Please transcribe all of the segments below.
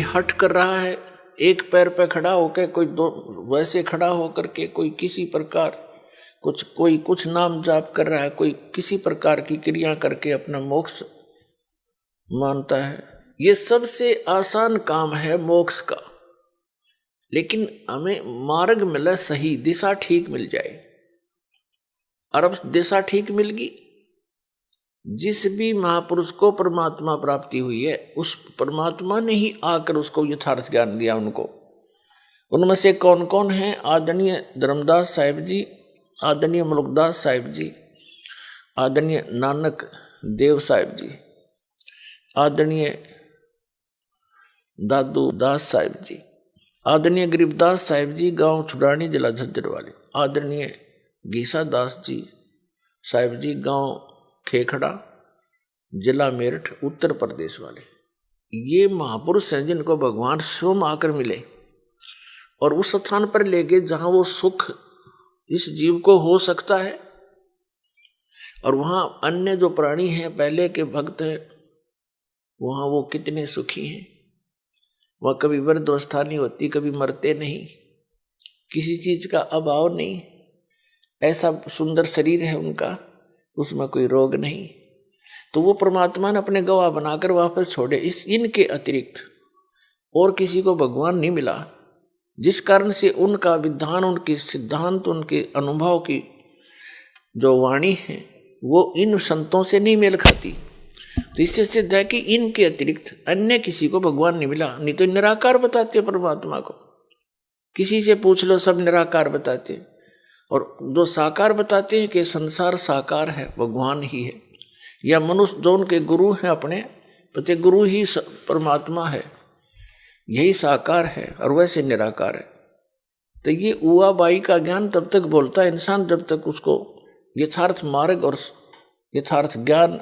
हट कर रहा है, एक पैर पे खड़ा होकर कोई दो, वैसे खड़ा होकर के कोई किसी प्रकार, कुछ, कोई कुछ नाम जाप कर रहा है, कोई किसी प्रकार की क्रिया करके अपना मोक्ष मानता है। ये सबसे आसान काम है मोक्ष का। लेकिन हमें मार्ग मिला सही, दिशा ठीक मिल जाए। और अब दिशा ठीक मिल गई? जिस भी महापुरुष को परमात्मा प्राप्ति हुई है, उस परमात्मा ने ही आकर उसको यथार्थ ज्ञान दिया उनको। उनमें से कौन कौन है? आदरणीय धर्मदास साहिब जी, आदरणीय मुलुकदास साहिब जी, आदरणीय नानक देव साहिब जी, आदरणीय दादू दास साहिब जी, आदरणीय गरीबदास साहिब जी, गाँव छुड़ानी जिला झज्जर वाले, आदरणीय गीसा दास जी साहिब जी, गाँव खेखड़ा, जिला मेरठ, उत्तर प्रदेश वाले। ये महापुरुष हैं जिनको भगवान स्वयं आकर मिले और उस स्थान पर ले गए जहाँ वो सुख इस जीव को हो सकता है और वहाँ अन्य जो प्राणी हैं, पहले के भक्त हैं, वहाँ वो कितने सुखी हैं। वह कभी वृद्धावस्था नहीं होती, कभी मरते नहीं, किसी चीज़ का अभाव नहीं। ऐसा सुंदर शरीर है उनका। उसमें कोई रोग नहीं। तो वो परमात्मा ने अपने गवाह बनाकर वापस छोड़े। इस इनके अतिरिक्त और किसी को भगवान नहीं मिला, जिस कारण से उनका विधान, उनके सिद्धांत, उनके अनुभव की जो वाणी है, वो इन संतों से नहीं मेल खाती। तो इससे सिद्ध है कि इनके अतिरिक्त अन्य किसी को भगवान नहीं मिला। नहीं तो निराकार बताते परमात्मा को। किसी से पूछ लो, सब निराकार बताते। और जो साकार बताते हैं कि संसार साकार है, भगवान ही है। या मनुष्य, जो उनके गुरु हैं अपने पति गुरु ही परमात्मा है। यही साकार है और वैसे निराकार है। तो ये उआ बाई का ज्ञान तब तक बोलता है, इंसान जब तक उसको यथार्थ मार्ग और यथार्थ ज्ञान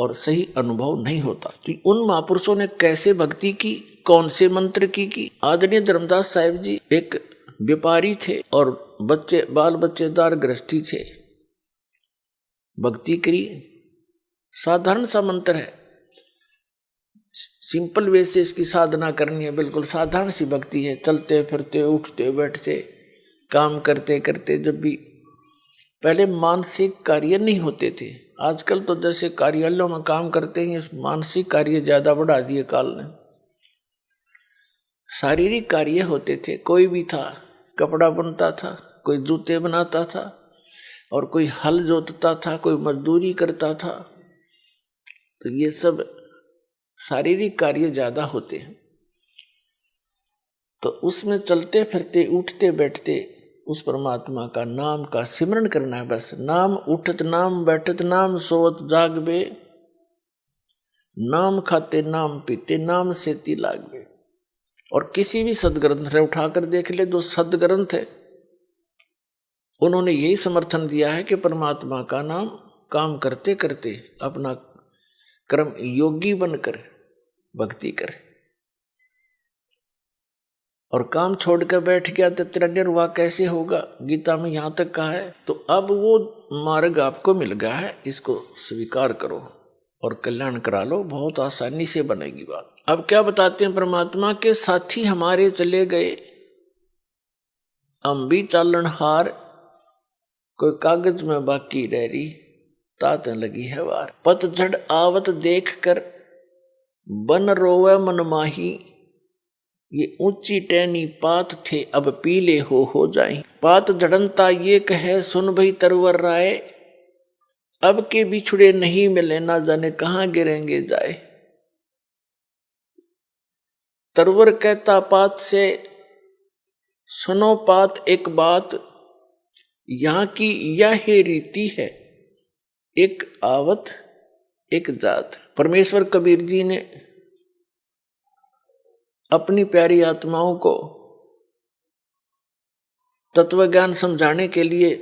और सही अनुभव नहीं होता। तो उन महापुरुषों ने कैसे भक्ति की, कौन से मंत्र की की? आदरणीय धर्मदास साहेब जी एक व्यापारी थे और बच्चे, बाल बच्चेदार गृहस्थी थे भक्ति करी साधारण सा मंत्र है। सिंपल वे से इसकी साधना करनी है, बिल्कुल साधारण सी भक्ति है। चलते, फिरते, उठते, बैठते, काम करते करते जब भी। पहले मानसिक कार्य नहीं होते थे। आजकल तो जैसे कार्यालयों में काम करते हैं मानसिक कार्य ज़्यादा बढ़ा दिए काल ने। शारीरिक कार्य होते थे। कोई भी था, कपड़ा बनता था कोई जूते बनाता था और कोई हल जोतता था, कोई मजदूरी करता था तो ये सब शारीरिक कार्य ज़्यादा होते हैं। तो उसमें चलते फिरते, उठते बैठते उस परमात्मा का नाम का सिमरण करना है बस। नाम उठत, नाम बैठत, नाम सोवत, जागबे। नाम खाते, नाम पीते, नाम से ती लागबे। और किसी भी सदग्रंथ ने उठाकर देख ले, जो सदग्रंथ है उन्होंने यही समर्थन दिया है कि परमात्मा का नाम काम करते करते अपना कर्म योगी बनकर, भक्ति करे। और काम छोड़कर बैठ गया तो तेरा निर्वाह कैसे होगा? गीता में यहाँ तक कहा है तो अब वो मार्ग आपको मिल गया है, इसको स्वीकार करो और कल्याण करा लो, बहुत आसानी से बनेगी बात। अब क्या बताते हैं परमात्मा के साथी हमारे चले गए भी चालन हार कोई कागज़ में बाकी रह रही, तात लगी है वार। पतझड़ आवत देख कर, बन रोवे मनमाही ये ऊँची टहनी पात थे, अब पीले हो हो जाए पात जड़नता ये कहे, सुन भई तरवर राय। अब के बिछुड़े नहीं मिले, ना जाने कहाँ गिरेंगे जाए। तरवर कहता पात से, सुनो पात एक बात यहाँ की यह रीति है। एक आवत, एक जात। परमेश्वर कबीर जी ने अपनी प्यारी आत्माओं को तत्व ज्ञान समझाने के लिए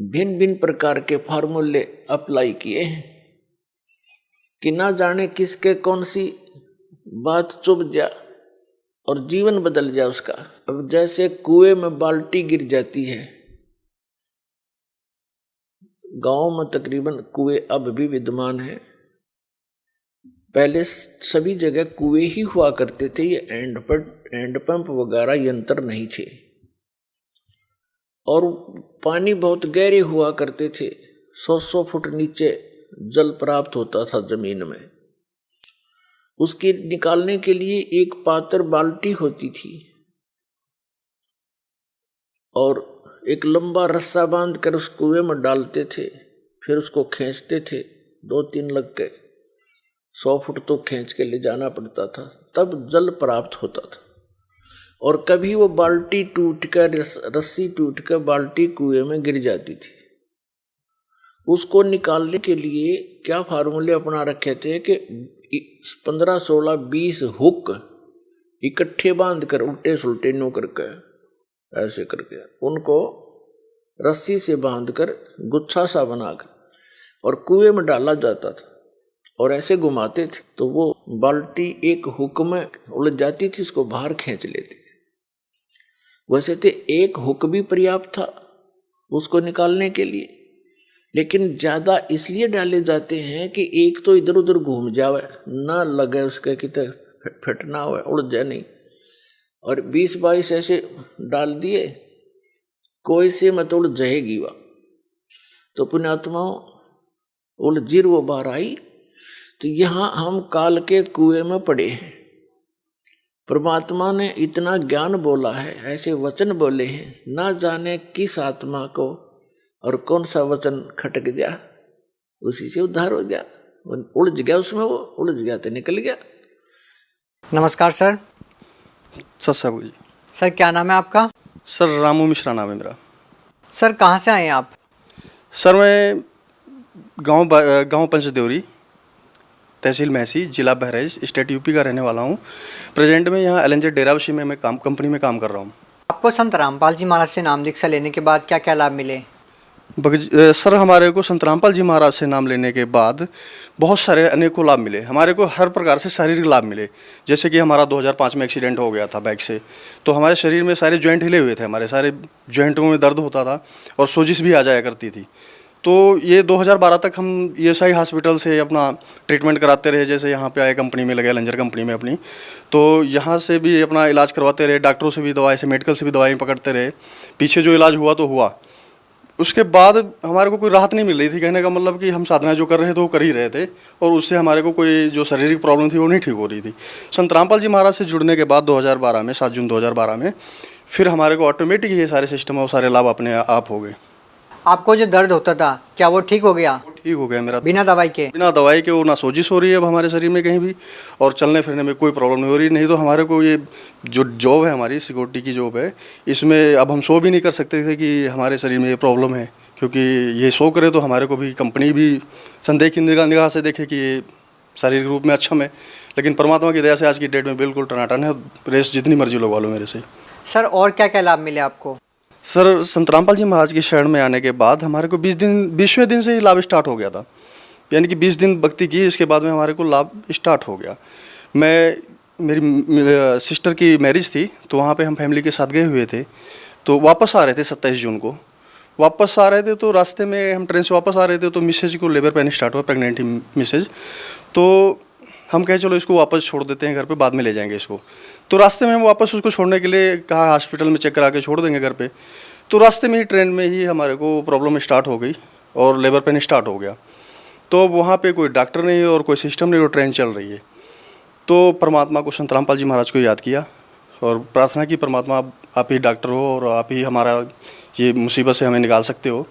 भिन्न भिन्न प्रकार के फार्मूले अप्लाई किए हैं कि ना जाने किसके कौन सी बात चुभ जा और जीवन बदल जाए उसका। अब जैसे कुएँ में बाल्टी गिर जाती है, गाँव में तकरीबन कुएँ अब भी विद्यमान है। पहले सभी जगह कुएँ ही हुआ करते थे, ये एंड पर, एंड पंप वगैरह यंत्र नहीं थे। और पानी बहुत गहरे हुआ करते थे, सौ सौ फुट नीचे जल प्राप्त होता था ज़मीन में। उसके निकालने के लिए एक पात्र बाल्टी होती थी और एक लंबा रस्सा बाँध कर उस कुएँ में डालते थे, फिर उसको खींचते थे दो तीन लग के। सौ फुट तो खींच के ले जाना पड़ता था, तब जल प्राप्त होता था। और कभी वो बाल्टी टूट कर रस्सी टूट कर बाल्टी कुएँ में गिर जाती थी। उसको निकालने के लिए क्या फार्मूले अपना रखे थे कि पंद्रह सोलह बीस हुक इकट्ठे बाँध कर, उल्टे सुलटे नो करके, ऐसे करके, उनको रस्सी से बाँध कर गुच्छा सा बनाकर और कुएँ में डाला जाता था और ऐसे घुमाते थे तो वो बाल्टी एक हुक में उलझ जाती थी, उसको बाहर खींच लेती थी। वैसे तो एक हुक भी पर्याप्त था उसको निकालने के लिए। लेकिन ज़्यादा इसलिए डाले जाते हैं कि एक तो इधर उधर घूम जावे, ना लगे उसके कितने फटना हुआ उड़ जाए नहीं। और बीस बाईस ऐसे डाल दिए, कोई से मत उड़ जाएगी वह। तो पुण्यात्माओं वो बाहर आई तो यहाँ हम काल के कुएँ में पड़े हैं। परमात्मा ने इतना ज्ञान बोला है, ऐसे वचन बोले हैं, ना जाने किस आत्मा को और कौन सा वचन खटक गया? उसी से उद्धार हो गया। उलझ गया उसमें वो उलझ गया तो निकल गया। नमस्कार सर। सर जी सर क्या नाम है आपका? सर रामू मिश्रा नाम है मेरा। सर कहाँ से आए हैं आप? सर मैं गाँव गाँव पंचदेवरी तहसील महसी जिला बहराइच स्टेट यूपी का रहने वाला हूँ। प्रेजेंट में यहाँ एल एन डेरावशी में मैं काम कंपनी में काम कर रहा हूँ। आपको संत रामपाल जी महाराज से नाम दीक्षा लेने के बाद क्या क्या लाभ मिले? सर हमारे को संत रामपाल जी महाराज से नाम लेने के बाद बहुत सारे अनेकों लाभ मिले। हमारे को हर प्रकार से शारीरिक लाभ मिले। जैसे कि हमारा 2005 में एक्सीडेंट हो गया था बाइक से तो हमारे शरीर में सारे जॉइंट हिले हुए थे। हमारे सारे जॉइंटों में दर्द होता था और सोजिश भी आ जाया करती थी। तो ये 2012 तक हम ई आई हॉस्पिटल से अपना ट्रीटमेंट कराते रहे, जैसे यहाँ पे आए कंपनी में लगे, लंजर कंपनी में अपनी। तो यहाँ से भी अपना इलाज करवाते रहे, डॉक्टरों से भी दवाई से, मेडिकल से भी दवाई पकड़ते रहे। पीछे जो इलाज हुआ तो हुआ। उसके बाद हमारे को कोई राहत नहीं मिल रही थी। कहने का मतलब कि हम साधना जो कर रहे थे, वो कर ही रहे थे और उससे हमारे को कोई जो शारीरिक प्रॉब्लम थी, वो नहीं ठीक हो रही थी। संत रामपाल जी महाराज से जुड़ने के बाद 2012 में, सात जून 2012 में, फिर हमारे को ऑटोमेटिक ये सारे सिस्टम और सारे लाभ अपने आप हो गए। आपको जो दर्द होता था, क्या वो ठीक हो गया? ठीक हो गया मेरा बिना दवाई के? बिना दवाई के वो ना सोजिश हो रही है अब हमारे शरीर में कहीं भी और चलने फिरने में कोई प्रॉब्लम नहीं हो रही। नहीं तो हमारे को ये जो जॉब है हमारी सिक्योरिटी की जॉब है इसमें अब हम शो भी नहीं कर सकते थे कि हमारे शरीर में ये प्रॉब्लम है। क्योंकि ये शो करे तो हमारे को भी कंपनी भी संदेह की निगाह निगाह से देखे कि ये शारीरिक रूप में अच्छा है। लेकिन परमात्मा की दया से आज की डेट में बिल्कुल टनाटन है। रेस जितनी मर्ज़ी लगवा लो मेरे से। सर और क्या क्या लाभ मिले आपको? सर संत रामपाल जी महाराज की शरण में आने के बाद हमारे को बीस दिन, बीसवें दिन से ही लाभ स्टार्ट हो गया था। यानी कि बीस दिन भक्ति की, इसके बाद में हमारे को लाभ स्टार्ट हो गया। मैं, मेरी सिस्टर की मैरिज थी तो वहाँ पे हम फैमिली के साथ गए हुए थे। तो वापस आ रहे थे सत्ताईस जून को। वापस आ रहे थे तो रास्ते में हम ट्रेन से वापस आ रहे थे तो मिसेज को लेबर पेन स्टार्ट हुआ, प्रेगनेंट मिसेज। तो हम कहे, चलो इसको वापस छोड़ देते हैं घर पे, बाद में ले जाएँगे इसको। तो रास्ते में हम वापस उसको छोड़ने के लिए कहा, हॉस्पिटल में चेक करा के छोड़ देंगे घर पे। तो रास्ते में ही ट्रेन में ही हमारे को प्रॉब्लम स्टार्ट हो गई और लेबर पेन स्टार्ट हो गया। तो वहाँ पे कोई डॉक्टर नहीं और कोई सिस्टम नहीं और ट्रेन चल रही है। तो परमात्मा को संत रामपाल जी महाराज को याद किया और प्रार्थना की, परमात्मा, आप ही डॉक्टर हो और आप ही हमारा ये मुसीबत से हमें निकाल सकते हो।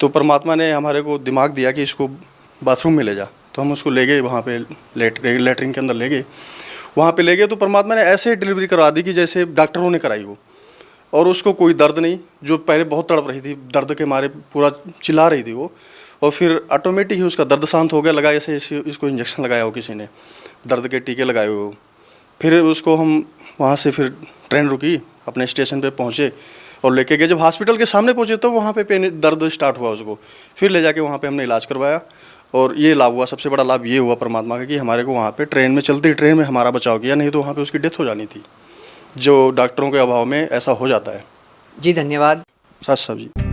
तो परमात्मा ने हमारे को दिमाग दिया कि इसको बाथरूम में ले जा। तो हम उसको ले गए, वहाँ पे लेट लेटरिन के अंदर ले गए। वहाँ पे ले गए तो परमात्मा ने ऐसे डिलीवरी करवा दी कि जैसे डॉक्टरों ने कराई वो और उसको कोई दर्द नहीं, जो पहले बहुत तड़प रही थी, दर्द के मारे पूरा चिल्ला रही थी वो। और फिर ऑटोमेटिक ही उसका दर्द शांत हो गया, लगा ऐसे इसको इंजेक्शन लगाया हो किसी ने, दर्द के टीके लगाए हुए फिर उसको हम वहाँ से फिर ट्रेन रुकी, अपने स्टेशन पे पहुँचे और लेके गए। जब हॉस्पिटल के सामने पहुँचे तो वहाँ पे पेन दर्द स्टार्ट हुआ उसको। फिर ले जाके वहाँ पे हमने इलाज करवाया। और ये लाभ हुआ सबसे बड़ा लाभ ये हुआ परमात्मा का कि हमारे को वहाँ पे ट्रेन में चलती ट्रेन में हमारा बचाव किया नहीं तो वहाँ पे उसकी डेथ हो जानी थी जो डॉक्टरों के अभाव में ऐसा हो जाता है। जी धन्यवाद। सच साहब जी।